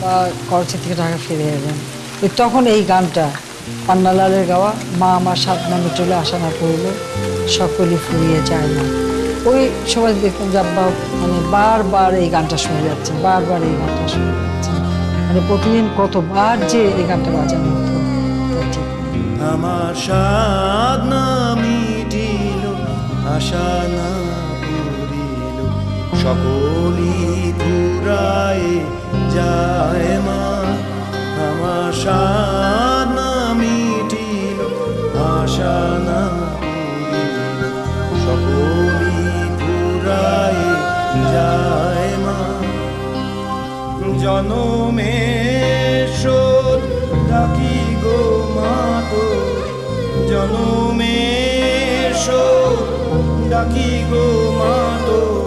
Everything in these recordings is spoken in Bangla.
বা থেকে ঢাকা ফিরে এলেন। তখন এই গানটা, পান্নালালের গাওয়া, মা আমার সাত নামে চলে আসা না পড়ল সকলই ফুরিয়ে যায় না। ওই সময় দেখতাম যে, আব্বা মানে বারবার এই গানটা শুনে যাচ্ছে, বারবার এই গানটা শুনে যাচ্ছে। মানে প্রতিদিন কতবার যে এই গানটা বাজানো হতো। আমার স্বাদ না মিটিল আশা পুরায় যায় মা। আশা না পুরায় যায় মা। জনমের শোধ ডাকি গো মাতো জনমের শোধ ডাকি গো বলে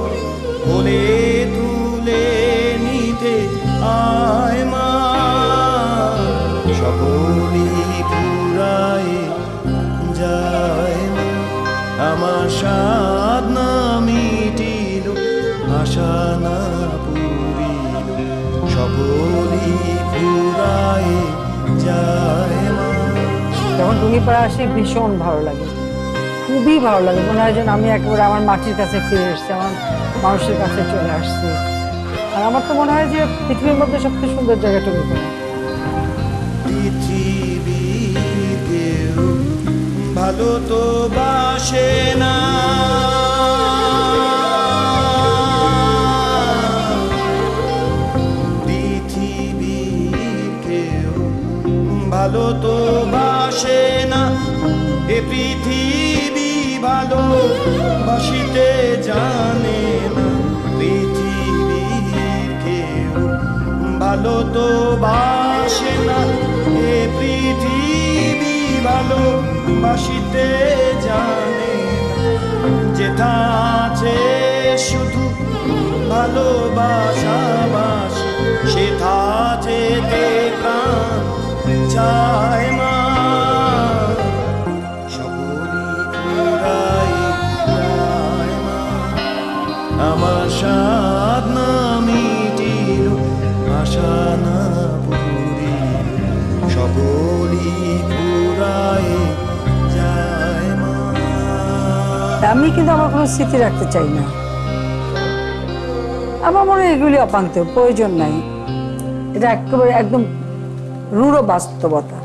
সকলি পুরায় যায় আমার স্বাদ না মিটিল আশা না পুরিল। সকলি পুরায় যায় মা যখন টুঙ্গিপাড়া আসি ভীষণ ভালো লাগে। খুবই ভালো লাগে। মনে হয় যেন আমি একেবারে আমার মাটির কাছে ফিরে এসেছি, আমার মানুষের কাছে চলে আসছি। আর আমার তো মনে হয় যে পৃথিবীর মধ্যে সবচেয়ে সুন্দর জায়গা টুঙ্গিপাড়া পৃথিবীর কেউ ভালো তো বাসে না। পৃথিবীর কেউ ভালো তো বাসে না। এ পৃথিবী ভালো বাসিতে জানে না। পৃথিবীর কেউ ভালো তো বাসে না। এ পৃথিবী ভালো বাসিতে জানে যেটা আছে শুধু ভালোবাসা বাস সেথা যেতে আমি কিন্তু আমার কোনো স্মৃতি রাখতে চাই না। আমার মনে এগুলি অপান্ত প্রয়োজন নাই। এটা একেবারে একদম রূঢ় বাস্তবতা।